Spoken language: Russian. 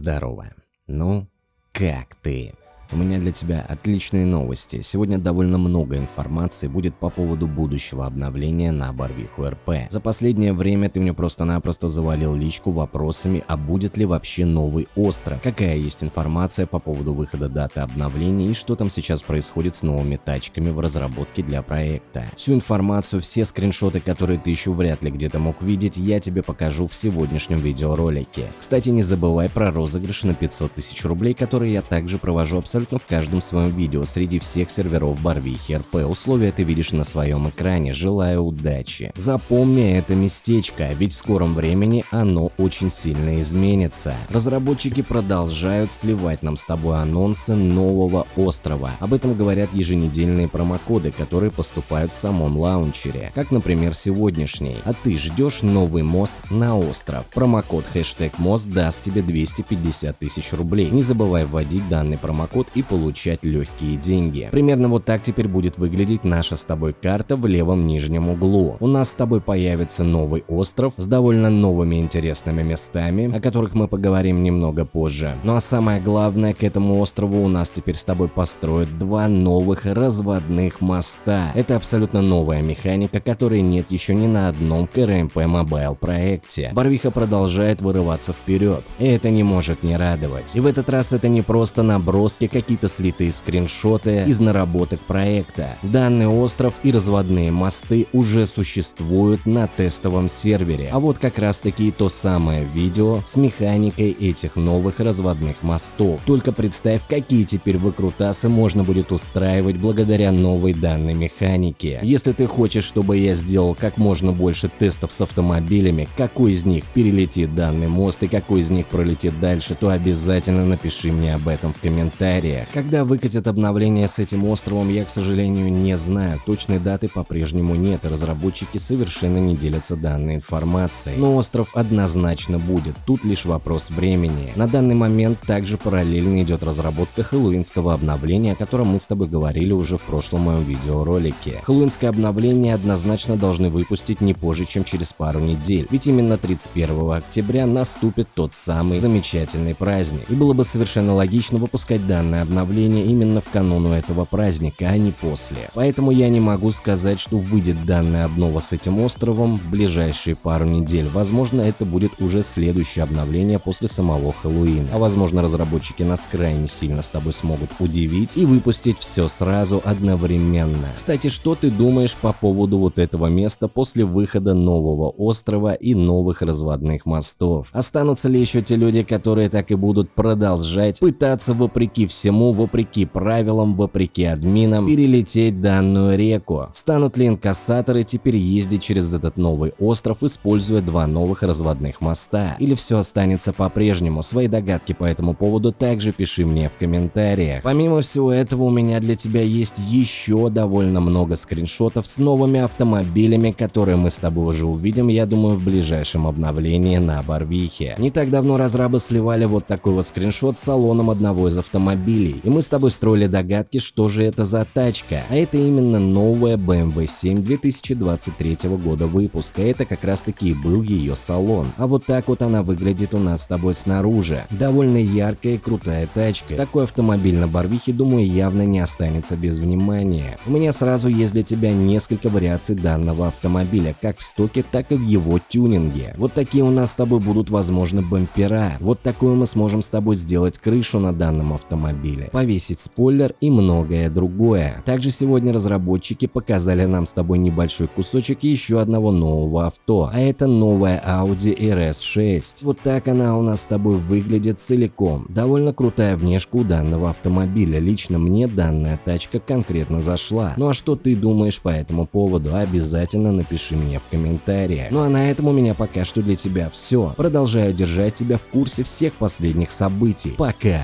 Здорово. Ну, как ты? У меня для тебя отличные новости. Сегодня довольно много информации будет по поводу будущего обновления на Барвиху РП. За последнее время ты мне просто-напросто завалил личку вопросами, а будет ли вообще новый остров, какая есть информация по поводу выхода даты обновления и что там сейчас происходит с новыми тачками в разработке для проекта. Всю информацию, все скриншоты, которые ты еще вряд ли где-то мог видеть, я тебе покажу в сегодняшнем видеоролике. Кстати, не забывай про розыгрыш на 500 тысяч рублей, которые я также провожу абсолютно абсолютно в каждом своем видео среди всех серверов Барвихи РП. Условия ты видишь на своем экране. Желаю удачи. Запомни это местечко, ведь в скором времени оно очень сильно изменится. Разработчики продолжают сливать нам с тобой анонсы нового острова. Об этом говорят еженедельные промокоды, которые поступают в самом лаунчере, как, например, сегодняшний. А ты ждешь новый мост на остров. Промокод хэштег мост даст тебе 250 тысяч рублей. Не забывай вводить данный промокод и получать легкие деньги. Примерно вот так теперь будет выглядеть наша с тобой карта в левом нижнем углу. У нас с тобой появится новый остров с довольно новыми интересными местами, о которых мы поговорим немного позже. Ну а самое главное, к этому острову у нас теперь с тобой построят два новых разводных моста. Это абсолютно новая механика, которой нет еще ни на одном КРМП Mobile проекте. Барвиха продолжает вырываться вперед, и это не может не радовать. И в этот раз это не просто наброски какие-то слитые скриншоты из наработок проекта. Данный остров и разводные мосты уже существуют на тестовом сервере, а вот как раз таки то самое видео с механикой этих новых разводных мостов. Только представь, какие теперь выкрутасы можно будет устраивать благодаря новой данной механике. Если ты хочешь, чтобы я сделал как можно больше тестов с автомобилями, какой из них перелетит данный мост и какой из них пролетит дальше, то обязательно напиши мне об этом в комментариях сериях. Когда выкатят обновление с этим островом, я, к сожалению, не знаю. Точной даты по-прежнему нет, и разработчики совершенно не делятся данной информацией. Но остров однозначно будет, тут лишь вопрос времени. На данный момент также параллельно идет разработка хэллоуинского обновления, о котором мы с тобой говорили уже в прошлом моем видеоролике. Хэллоуинское обновление однозначно должны выпустить не позже, чем через пару недель, ведь именно 31 октября наступит тот самый замечательный праздник. И было бы совершенно логично выпускать данное обновление именно в кануну этого праздника, а не после. Поэтому я не могу сказать, что выйдет данная обнова с этим островом в ближайшие пару недель. Возможно, это будет уже следующее обновление после самого Хэллоуина. А возможно, разработчики нас крайне сильно с тобой смогут удивить и выпустить все сразу одновременно. Кстати, что ты думаешь по поводу вот этого места после выхода нового острова и новых разводных мостов? Останутся ли еще те люди, которые так и будут продолжать пытаться вопреки всему всему, вопреки правилам, вопреки админам, перелететь данную реку. Станут ли инкассаторы теперь ездить через этот новый остров, используя два новых разводных моста? Или все останется по-прежнему? Свои догадки по этому поводу также пиши мне в комментариях. Помимо всего этого, у меня для тебя есть еще довольно много скриншотов с новыми автомобилями, которые мы с тобой уже увидим, я думаю, в ближайшем обновлении на Барвихе. Не так давно разрабы сливали вот такой вот скриншот с салоном одного из автомобилей, автомобилей, и мы с тобой строили догадки, что же это за тачка. А это именно новая BMW 7 2023 года выпуска, это как раз таки и был ее салон. А вот так вот она выглядит у нас с тобой снаружи. Довольно яркая и крутая тачка. Такой автомобиль на Барвихе, думаю, явно не останется без внимания. У меня сразу есть для тебя несколько вариаций данного автомобиля, как в стоке, так и в его тюнинге. Вот такие у нас с тобой будут возможно бампера. Вот такую мы сможем с тобой сделать крышу на данном автомобиле автомобиля, повесить спойлер и многое другое. Также сегодня разработчики показали нам с тобой небольшой кусочек еще одного нового авто, а это новая Audi RS6. Вот так она у нас с тобой выглядит целиком. Довольно крутая внешка у данного автомобиля, лично мне данная тачка конкретно зашла. Ну а что ты думаешь по этому поводу, обязательно напиши мне в комментариях. Ну а на этом у меня пока что для тебя все. Продолжаю держать тебя в курсе всех последних событий. Пока!